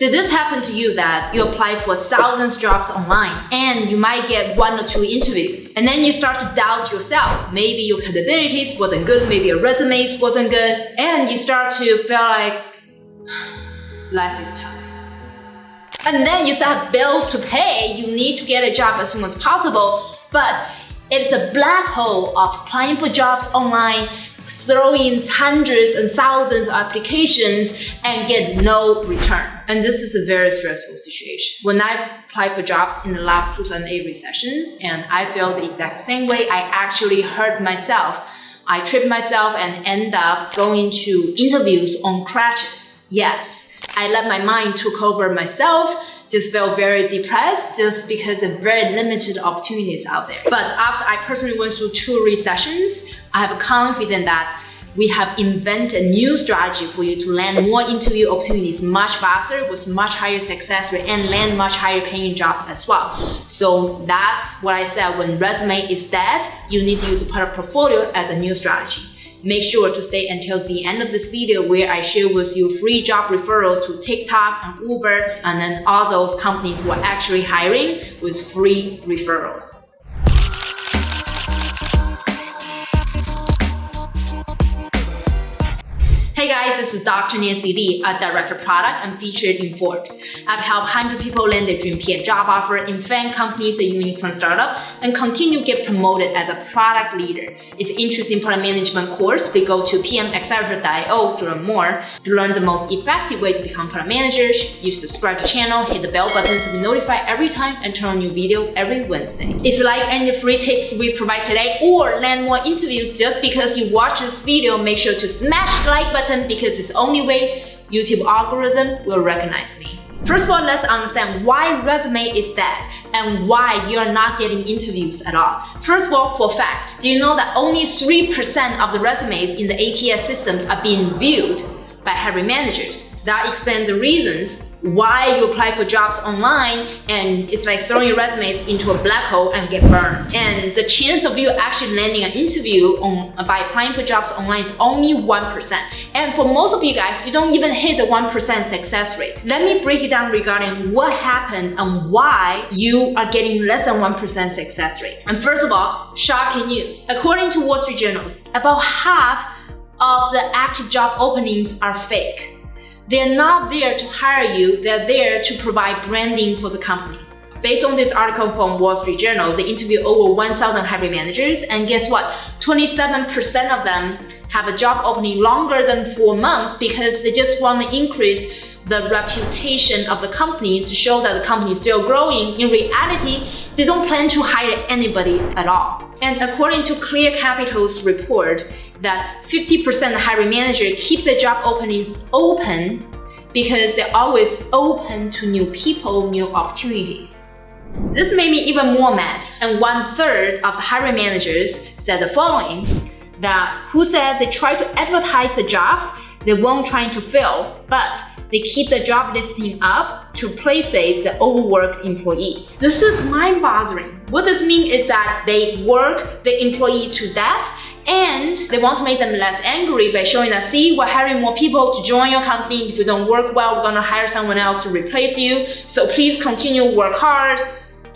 Did this happen to you that you apply for thousands of jobs online and you might get one or two interviews and then you start to doubt yourself. Maybe your capabilities wasn't good, maybe your resumes wasn't good and you start to feel like life is tough. And then you still have bills to pay, you need to get a job as soon as possible, but it's a black hole of applying for jobs online, throwing hundreds and thousands of applications and get no return. And this is a very stressful situation. When I applied for jobs in the last 2008 recessions, and I felt the exact same way, I actually hurt myself. I tripped myself and end up going to interviews on crutches. Yes, I let my mind took over myself just felt very depressed just because of very limited opportunities out there. But after I personally went through two recessions, I have a confidence that we have invented a new strategy for you to land more interview opportunities much faster with much higher success rate and land much higher paying job as well. So that's what I said when resume is dead, you need to use a portfolio as a new strategy. Make sure to stay until the end of this video where I share with you free job referrals to TikTok and Uber and then all those companies who are actually hiring with free referrals. Guys, this is Dr. Nancy Li, a director of product and featured in Forbes. I've helped 100 people land their dream PM job offer in FAANG companies, a unicorn startup, and continue get promoted as a product leader. If you're interested in product management course, please go to pmaccelerator.io to learn more. To learn the most effective way to become product managers, you subscribe to the channel, hit the bell button to be notified every time and turn on new video every Wednesday. If you like any free tips we provide today or land more interviews just because you watch this video, make sure to smash the like button because it's the only way YouTube algorithm will recognize me. First of all, let's understand why resume is dead and why you're not getting interviews at all. First of all, for fact, do you know that only 3% of the resumes in the ATS systems are being viewed by hiring managers? That explains the reasons why you apply for jobs online and it's like throwing your resumes into a black hole and get burned. And the chance of you actually landing an interview on, by applying for jobs online is only 1%. And for most of you guys, you don't even hit the 1% success rate. Let me break it down regarding what happened and why you are getting less than 1% success rate. And first of all, shocking news. According to Wall Street Journals, about half of the active job openings are fake. They're not there to hire you, they're there to provide branding for the companies. Based on this article from Wall Street Journal, they interviewed over 1,000 hiring managers, and guess what? 27% of them have a job opening longer than four months because they just want to increase the reputation of the company to show that the company is still growing. In reality, they don't plan to hire anybody at all. And according to Clear Capital's report, that 50% of hiring manager keeps the job openings open because they're always open to new people, new opportunities. This made me even more mad, and one third of the hiring managers said the following, that who said they try to advertise the jobs they won't try to fill, but they keep the job listing up to placate the overworked employees. This is mind-boggling. What this means is that they work the employee to death and they want to make them less angry by showing that, see, we're hiring more people to join your company. If you don't work well, we're gonna hire someone else to replace you. So please continue work hard.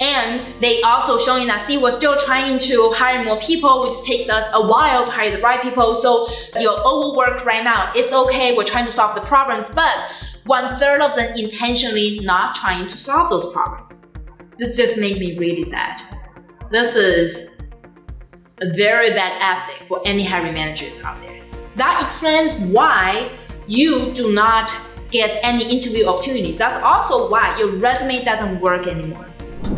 And they also showing that, see, we're still trying to hire more people, which takes us a while to hire the right people. So you're overworked right now. It's okay, we're trying to solve the problems, but one third of them intentionally not trying to solve those problems. This just made me really sad. This is a very bad ethic for any hiring managers out there. That explains why you do not get any interview opportunities. That's also why your resume doesn't work anymore.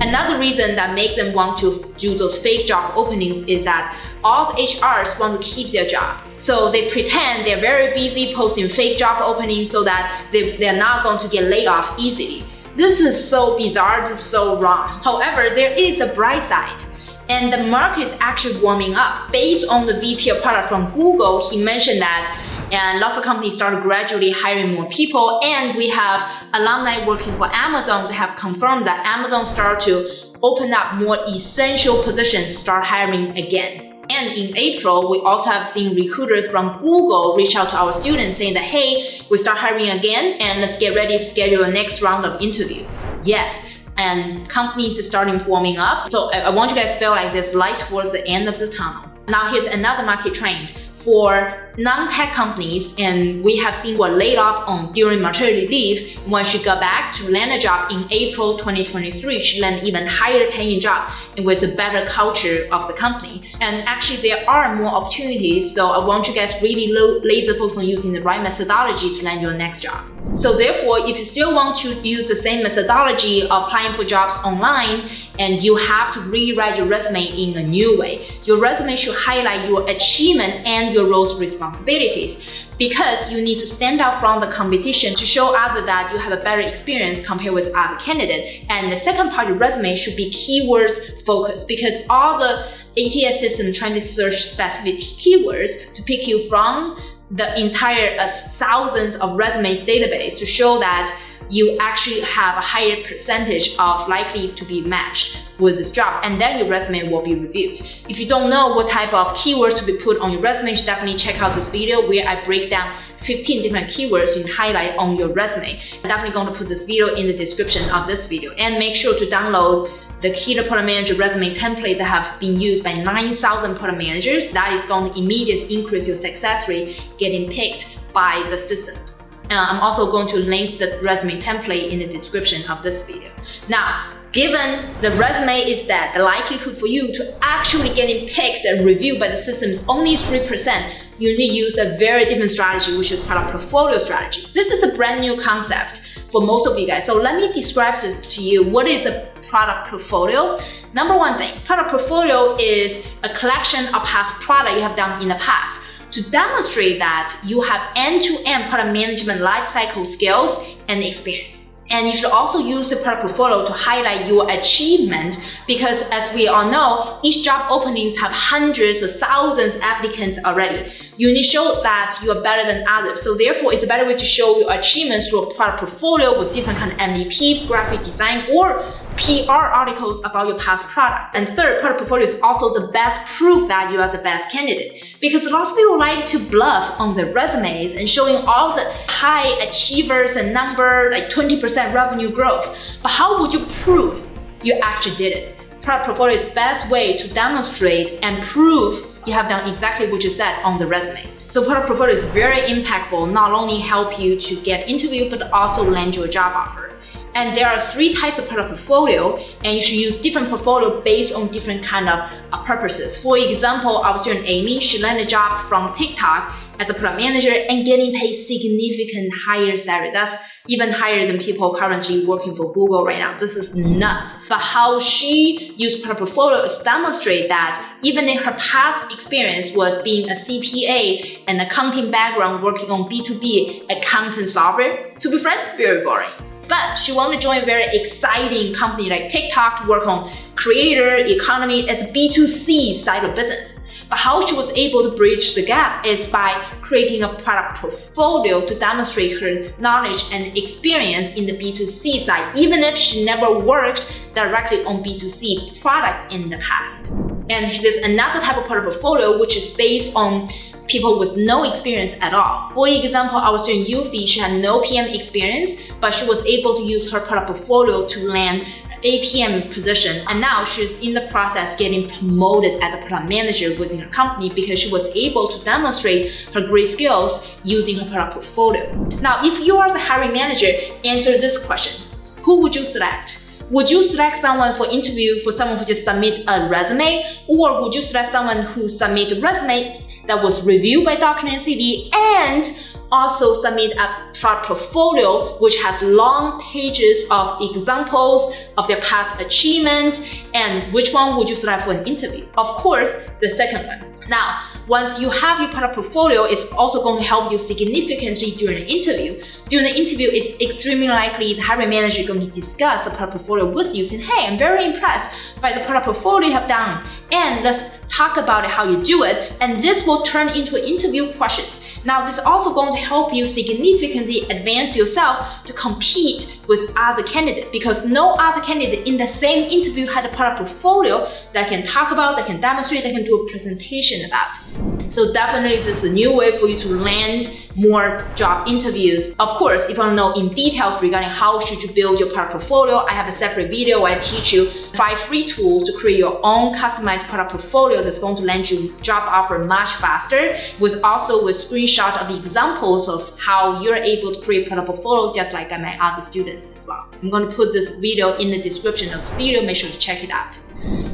Another reason that makes them want to do those fake job openings is that all the HRs want to keep their job. So they pretend they're very busy posting fake job openings so that they, they're not going to get laid off easily. This is so bizarre, this is so wrong. However, there is a bright side. And the market is actually warming up. Based on the VP of product from Google, he mentioned that and lots of companies started gradually hiring more people and we have alumni working for Amazon. Have confirmed that Amazon started to open up more essential positions, start hiring again. And in April, we also have seen recruiters from Google reach out to our students saying that, hey, we start hiring again and let's get ready to schedule the next round of interview. Yes, and companies are starting forming up. So I, want you guys to feel like there's light towards the end of the tunnel. Now here's another market trend for non-tech companies, and we have seen were laid off on during maternity leave. When she got back to land a job in April 2023, she landed even higher paying job with a better culture of the company. And actually, there are more opportunities. So I want you guys really laser focus on using the right methodology to land your next job. So therefore, if you still want to use the same methodology applying for jobs online, and you have to rewrite your resume in a new way, your resume should highlight your achievement and your roles responsibilities because you need to stand out from the competition to show others that you have a better experience compared with other candidates. And the second part of your resume should be keywords focused because all the ATS system trying to search specific keywords to pick you from the entire uh, thousands of resumes database to show that you actually have a higher percentage of likely to be matched with this job and then your resume will be reviewed. If you don't know what type of keywords to be put on your resume, you should definitely check out this video where I break down 15 different keywords you can highlight on your resume. I'm definitely going to put this video in the description of this video and make sure to download the Keto Product Manager resume template that have been used by 9,000 product managers. That is going to immediately increase your success rate getting picked by the systems. Uh, I'm also going to link the resume template in the description of this video. Now, given the resume is that the likelihood for you to actually getting picked and reviewed by the system is only 3%, you need to use a very different strategy, which is product portfolio strategy. This is a brand new concept for most of you guys. So let me describe this to you. What is a product portfolio? Number one thing, product portfolio is a collection of past product you have done in the past to demonstrate that you have end-to-end -end product management lifecycle skills and experience. And you should also use the product portfolio to highlight your achievement because as we all know, each job openings have hundreds or thousands of applicants already. You need to show that you are better than others. So therefore, it's a better way to show your achievements through a product portfolio with different kind of MVP, graphic design, or PR articles about your past product. And third, product portfolio is also the best proof that you are the best candidate because lots of people like to bluff on their resumes and showing all the high achievers and number like 20% revenue growth. But how would you prove you actually did it? Product portfolio is best way to demonstrate and prove you have done exactly what you said on the resume. So product portfolio is very impactful, not only help you to get interview, but also land you a job offer. And there are three types of product portfolio, and you should use different portfolio based on different kind of uh, purposes. For example, our student Amy, she landed a job from TikTok as a product manager and getting paid significant higher salary. That's even higher than people currently working for Google right now. This is nuts. But how she used product portfolio is demonstrate that even in her past experience was being a CPA and accounting background working on B2B accounting software, to be frank, very boring. But she wanted to join a very exciting company like TikTok to work on creator economy as a B2C side of business. But how she was able to bridge the gap is by creating a product portfolio to demonstrate her knowledge and experience in the B2C side, even if she never worked directly on B2C product in the past. And there's another type of product portfolio which is based on people with no experience at all. For example, our student Yufi, she had no PM experience, but she was able to use her product portfolio to land APM position and now she's in the process getting promoted as a product manager within her company because she was able to demonstrate her great skills using her product portfolio. Now, if you are the hiring manager, answer this question. Who would you select? Would you select someone for interview for someone who just submit a resume or would you select someone who submit a resume that was reviewed by Document CV and also submit a product portfolio which has long pages of examples of their past achievements and which one would you select for an interview? Of course, the second one. Now, once you have your product portfolio, it's also going to help you significantly during the interview. During the interview, it's extremely likely the hiring manager is going to discuss the product portfolio with you, saying, hey, I'm very impressed by the product portfolio you have done, and let's talk about how you do it, and this will turn into interview questions. Now, this is also going to help you significantly advance yourself to compete with other candidates because no other candidate in the same interview had a product portfolio that can talk about, that can demonstrate, that can do a presentation about. Mm-hmm. So definitely this is a new way for you to land more job interviews. Of course, if you want to know in details regarding how should you build your product portfolio, I have a separate video where I teach you five free tools to create your own customized product portfolio that's going to land you job offer much faster with also with screenshot of the examples of how you're able to create product portfolio just like my other students as well. I'm going to put this video in the description of this video. Make sure to check it out.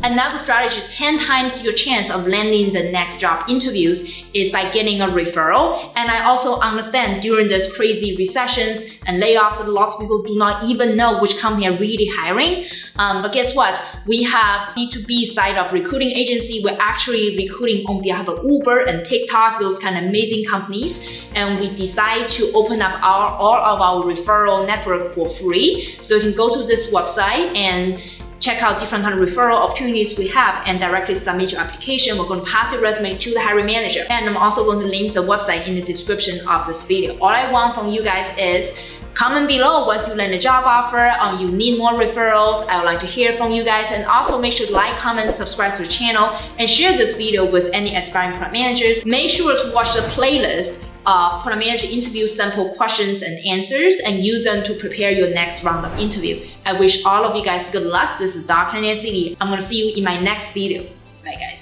Another strategy, 10 times your chance of landing the next job interviews is by getting a referral. And I also understand during this crazy recessions and layoffs, lots of people do not even know which company are really hiring. Um, but guess what? We have B2B side of recruiting agency. We're actually recruiting on behalf of Uber and TikTok, those kind of amazing companies. And we decide to open up our all of our referral network for free. So you can go to this website and check out different kind of referral opportunities we have and directly submit your application. We're going to pass your resume to the hiring manager. And I'm also going to link the website in the description of this video. All I want from you guys is comment below once you land a job offer or you need more referrals. I would like to hear from you guys and also make sure to like, comment, subscribe to the channel and share this video with any aspiring product managers. Make sure to watch the playlist uh, product manager interview sample questions and answers and use them to prepare your next round of interview. I wish all of you guys good luck. This is Dr. Nancy Li. I'm gonna see you in my next video. Bye guys.